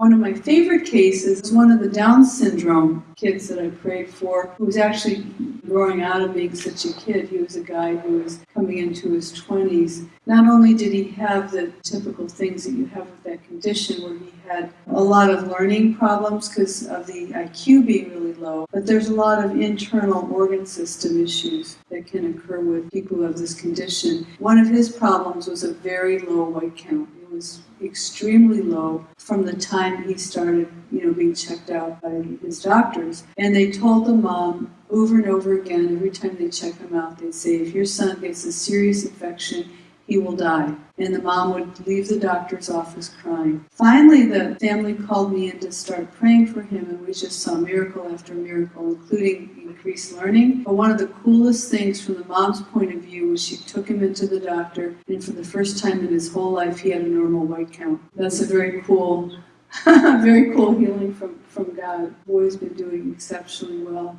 One of my favorite cases is one of the Down syndrome kids that I prayed for, who was actually growing out of being such a kid. He was a guy who was coming into his 20s. Not only did he have the typical things that you have with that condition, where he had a lot of learning problems because of the IQ being really low, but there's a lot of internal organ system issues that can occur with people who have this condition. One of his problems was a very low white count. It was extremely low from the time he started, you know, being checked out by his doctors. And they told the mom over and over again, every time they check him out, they'd say, if your son gets a serious infection, he will die. And the mom would leave the doctor's office crying. Finally, the family called me in to start praying for him, and we just saw miracle after miracle, including increased learning. But one of the coolest things from the mom's point of view was she took him into the doctor, and for the first time in his whole life, he had a normal white count. That's a very cool, very cool healing from, from God. Boy's been doing exceptionally well.